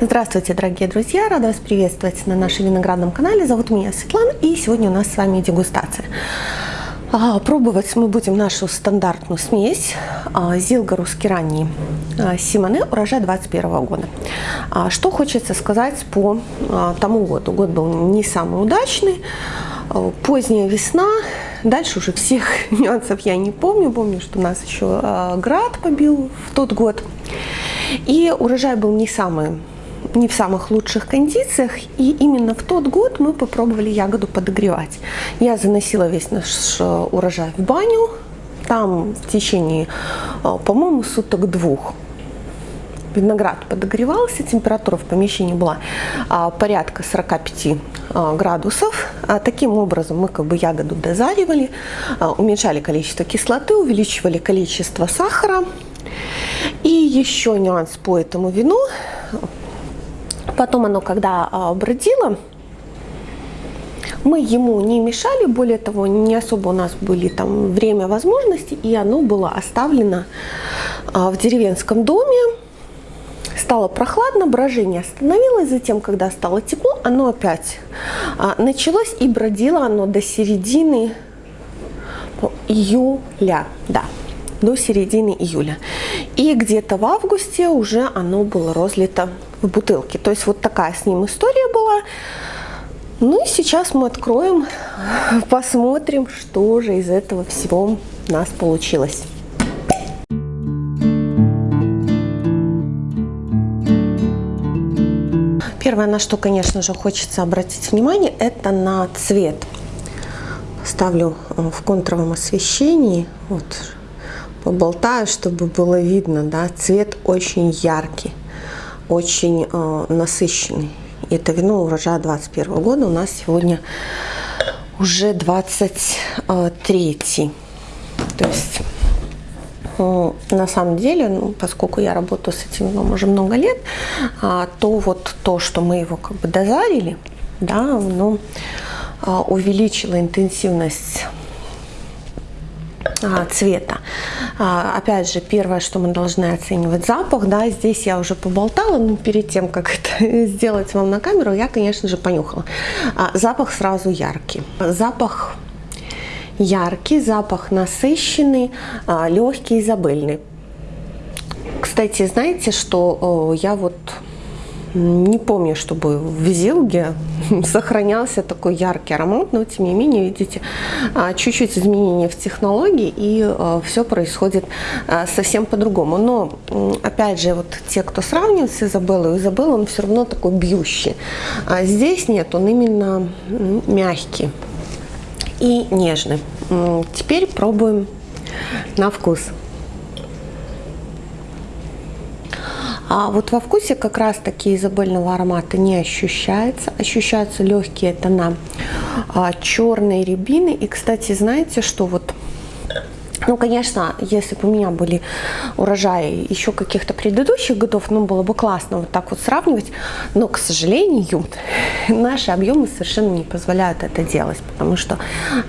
Здравствуйте, дорогие друзья! Рада вас приветствовать на нашем виноградном канале. Зовут меня Светлана, и сегодня у нас с вами дегустация. А, пробовать мы будем нашу стандартную смесь а, Зилга русский ранний а, Симоне урожай 21 года. Что хочется сказать по тому году. Год был не самый удачный, поздняя весна, дальше уже всех нюансов я не помню. Помню, что нас еще град побил в тот год. И урожай был не самый не в самых лучших кондициях, и именно в тот год мы попробовали ягоду подогревать. Я заносила весь наш э, урожай в баню, там в течение, э, по-моему, суток двух виноград подогревался, температура в помещении была а, порядка 45 а, градусов. А, таким образом мы как бы ягоду дозаривали, уменьшали количество кислоты, увеличивали количество сахара. И еще нюанс по этому вину. Потом оно, когда а, бродило, мы ему не мешали, более того, не особо у нас были там время, возможности, и оно было оставлено а, в деревенском доме. Стало прохладно, брожение остановилось, затем, когда стало тепло, оно опять а, началось и бродило оно до середины июля, да, до середины июля. И где-то в августе уже оно было разлито в бутылке. То есть вот такая с ним история была. Ну и сейчас мы откроем, посмотрим, что же из этого всего у нас получилось. Первое, на что, конечно же, хочется обратить внимание, это на цвет. Ставлю э, в контровом освещении, вот, поболтаю, чтобы было видно, да, цвет очень яркий очень э, насыщенный. Это вино урожая 21 года у нас сегодня уже 23. То есть э, на самом деле, ну, поскольку я работаю с этим вином уже много лет, а, то вот то, что мы его как бы дозарили, да, ну, увеличило интенсивность а, цвета. А, опять же, первое, что мы должны оценивать запах, да, здесь я уже поболтала, но перед тем, как это сделать вам на камеру, я, конечно же, понюхала. А, запах сразу яркий. Запах яркий, запах насыщенный, а, легкий, изабельный. Кстати, знаете, что я вот не помню, чтобы в Зилге сохранялся такой яркий аромат, но тем не менее, видите, а, чуть-чуть изменения в технологии, и а, все происходит а, совсем по-другому. Но, опять же, вот те, кто сравнивает с Изабеллой, Изабелла, он все равно такой бьющий. А здесь нет, он именно мягкий и нежный. Теперь пробуем на вкус. А вот во вкусе как раз таки изабельного аромата не ощущается. Ощущаются легкие тона а, черной рябины. И, кстати, знаете, что вот ну, конечно, если бы у меня были урожаи еще каких-то предыдущих годов, ну, было бы классно вот так вот сравнивать, но, к сожалению, наши объемы совершенно не позволяют это делать, потому что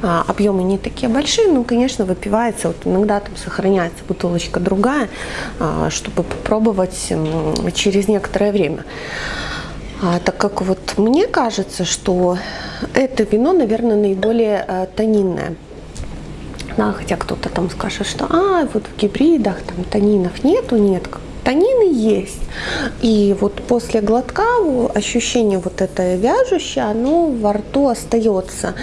а, объемы не такие большие, ну, конечно, выпивается, вот иногда там сохраняется бутылочка другая, а, чтобы попробовать а, через некоторое время. А, так как вот мне кажется, что это вино, наверное, наиболее а, тонинное. Да, хотя кто-то там скажет, что а, вот в гибридах там танинов нету, нет, танины есть. И вот после глотка ощущение вот это вяжущее, оно во рту остается.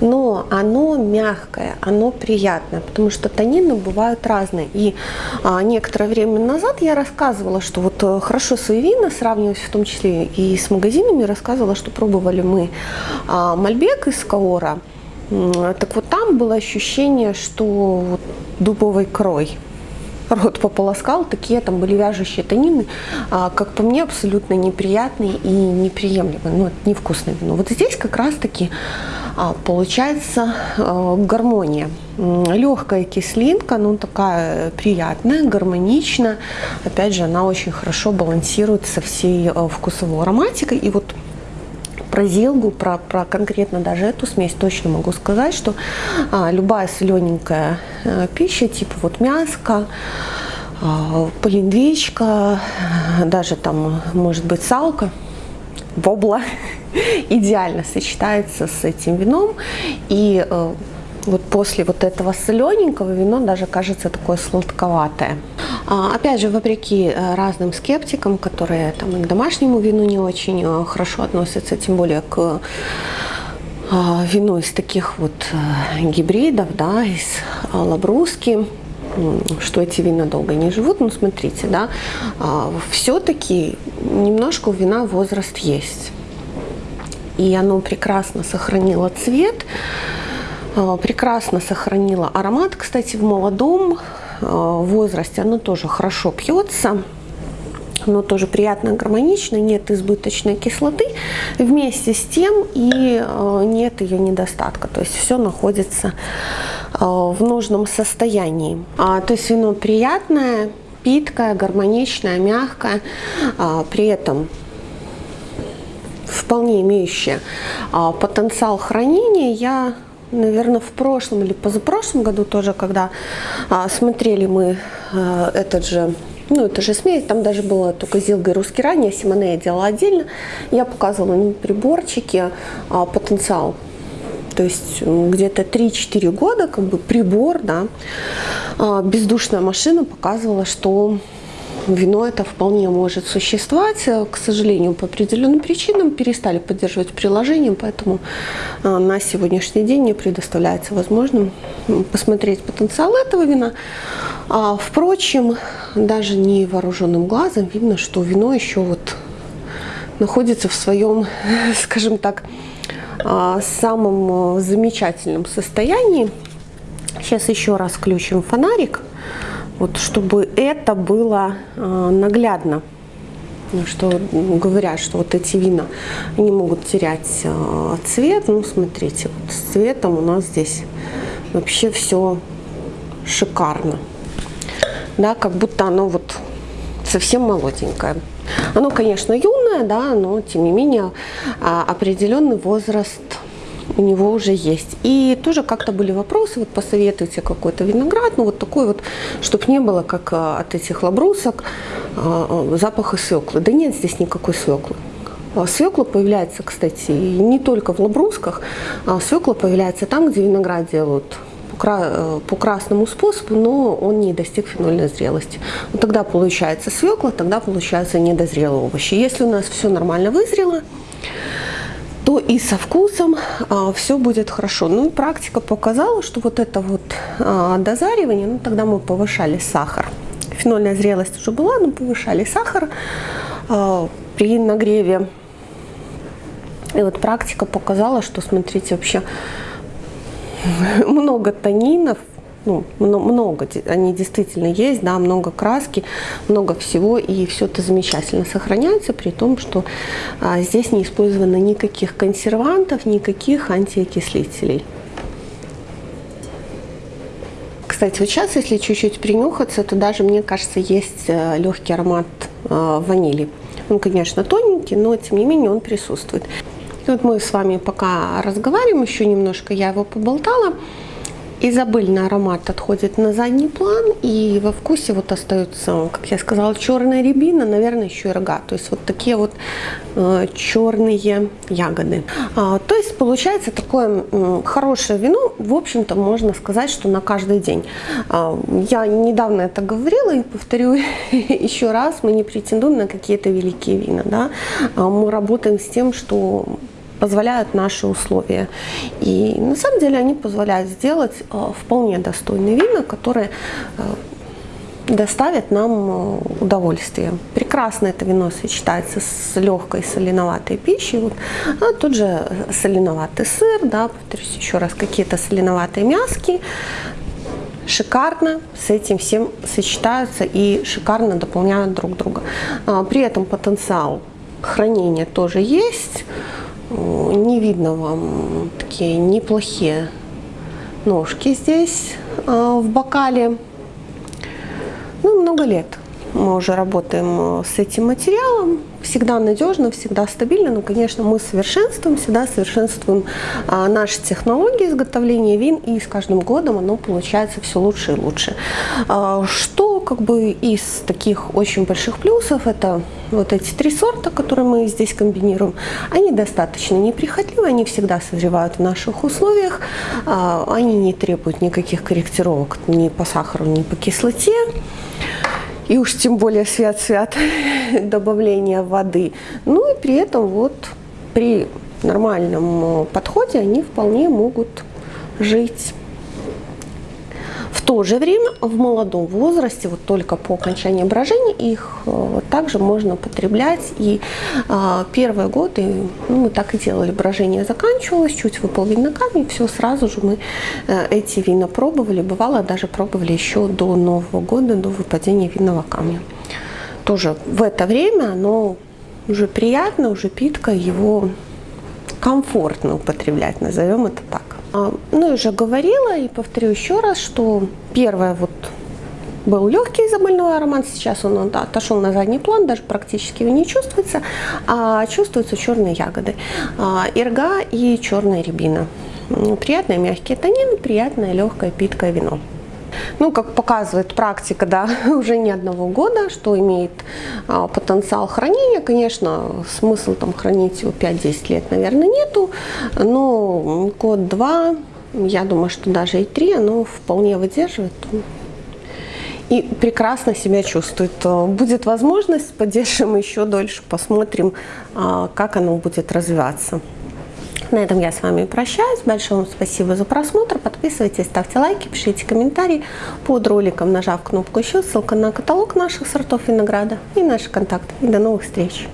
Но оно мягкое, оно приятное, потому что танины бывают разные. И а, некоторое время назад я рассказывала, что вот э, хорошо свои вина, сравнивать в том числе и с магазинами, рассказывала, что пробовали мы а, Мальбек из Каора, так вот там было ощущение, что вот дубовый крой рот пополоскал, такие там были вяжущие тонины, а, как по мне, абсолютно неприятные и неприемлемые, ну, это невкусное вино. Вот здесь как раз-таки а, получается а, гармония. Легкая кислинка, ну, такая приятная, гармоничная. Опять же, она очень хорошо балансирует со всей а, вкусовой ароматикой. И вот про зелгу, про, про конкретно даже эту смесь точно могу сказать, что а, любая солененькая а, пища, типа вот мяско, полиндвечка, даже там может быть салка, вобла идеально сочетается с этим вином. И э, вот после вот этого солененького вино даже кажется такое сладковатое. А, опять же, вопреки э, разным скептикам, которые там к домашнему вину не очень э, хорошо относятся, тем более к вину из таких вот гибридов, да, из лабруски, что эти вина долго не живут, ну смотрите, да, все-таки немножко у вина возраст есть. И оно прекрасно сохранило цвет, прекрасно сохранило аромат, кстати, в молодом возрасте оно тоже хорошо пьется оно тоже приятно гармонично, нет избыточной кислоты, вместе с тем и нет ее недостатка, то есть все находится в нужном состоянии. А, то есть вино приятное, питкое, гармоничное, мягкое, а, при этом вполне имеющее а, потенциал хранения. Я наверное, в прошлом или позапрошлом году тоже, когда а, смотрели мы а, этот же, ну, это же смесь, там даже было только Зилга и Русский ранее, Симоне я делала отдельно, я показывала на приборчике а, потенциал. То есть где-то 3-4 года как бы прибор, да, а, бездушная машина показывала, что вино это вполне может существовать. К сожалению, по определенным причинам перестали поддерживать приложение, поэтому а, на сегодняшний день не предоставляется возможным посмотреть потенциал этого вина. А, впрочем, даже невооруженным глазом видно, что вино еще вот находится в своем, скажем так, а, самом э, замечательном состоянии. Сейчас еще раз включим фонарик, вот, чтобы это было а, наглядно. Ну, что говорят, что вот эти вина, они могут терять а, цвет. Ну, смотрите, вот с цветом у нас здесь вообще все шикарно. Да, как будто оно вот совсем молоденькое. Оно, конечно, юное, да, но тем не менее а, определенный возраст у него уже есть. И тоже как-то были вопросы, вот посоветуйте какой-то виноград, ну вот такой вот, чтобы не было, как а, от этих лабрусок, а, запаха свеклы. Да нет здесь никакой свеклы. Свекла появляется, кстати, не только в лабрусках, а свекла появляется там, где виноград делают Э, по красному способу, но он не достиг фенольной зрелости. Вот тогда получается свекла, тогда получается недозрелые овощи. Если у нас все нормально вызрело, то и со вкусом а, все будет хорошо. Ну и практика показала, что вот это вот а, дозаривание, ну тогда мы повышали сахар. Фенольная зрелость уже была, но повышали сахар а, при нагреве. И вот практика показала, что, смотрите, вообще много танинов, ну, много, они действительно есть, да, много краски, много всего, и все это замечательно сохраняется, при том, что а, здесь не использовано никаких консервантов, никаких антиокислителей. Кстати, вот сейчас, если чуть-чуть принюхаться, то даже, мне кажется, есть э, легкий аромат э, ванили. Он, конечно, тоненький, но, тем не менее, он присутствует. И вот мы с вами пока разговариваем, еще немножко я его поболтала. Изабельный аромат отходит на задний план, и во вкусе вот остается, как я сказала, черная рябина, наверное, еще и рога. То есть вот такие вот э, черные ягоды. А, то есть получается такое э, хорошее вино, в общем-то, можно сказать, что на каждый день. А, я недавно это говорила и повторю еще раз, мы не претендуем на какие-то великие вина. Да? А, мы работаем с тем, что позволяют наши условия. И на самом деле они позволяют сделать э, вполне достойные вина, которые э, доставят нам э, удовольствие. Прекрасно это вино сочетается с легкой соленоватой пищей. Вот, а тут же соленоватый сыр, да, повторюсь еще раз, какие-то соленоватые мяски. Шикарно с этим всем сочетаются и шикарно дополняют друг друга. А, при этом потенциал хранения тоже есть не видно вам такие неплохие ножки здесь а, в бокале. Ну, много лет мы уже работаем э, с этим материалом. Всегда надежно, всегда стабильно. Но, конечно, мы совершенствуем, всегда совершенствуем а, наши технологии изготовления вин. И с каждым годом оно получается все лучше и лучше. А, что Как бы из таких очень больших плюсов это вот эти три сорта, которые мы здесь комбинируем, они достаточно неприхотливы, они всегда созревают в наших условиях, а, они не требуют никаких корректировок ни по сахару, ни по кислоте. И уж тем более свят-свят добавления воды. Ну и при этом вот при нормальном подходе они вполне могут жить то же время в молодом возрасте, вот только по окончании брожения, их э, также можно потреблять. И а, первые годы ну, мы так и делали, брожение заканчивалось, чуть выпал виноградник, все, сразу же мы э, эти вина пробовали. Бывало, даже пробовали еще до Нового года, до выпадения винного камня. Тоже в это время оно уже приятно, уже питка, его комфортно употреблять, назовем это так. А, ну, уже говорила и повторю еще раз, что первое вот был легкий изобильной аромат, сейчас он отошел на задний план, даже практически его не чувствуется, а чувствуются черные ягоды, а, ирга и черная рябина. Приятные мягкие танины, приятное легкое питкое вино. Ну, как показывает практика, да, уже не одного года, что имеет а, потенциал хранения. Конечно, смысл там хранить его 5-10 лет, наверное, нету, но год-два, я думаю, что даже и три, оно вполне выдерживает и прекрасно себя чувствует. Будет возможность, поддержим еще дольше, посмотрим, а, как оно будет развиваться. На этом я с вами прощаюсь. Большое вам спасибо за просмотр. Подписывайтесь, ставьте лайки, пишите комментарии под роликом, нажав кнопку еще. Ссылка на каталог наших сортов винограда и наши контакты. И до новых встреч!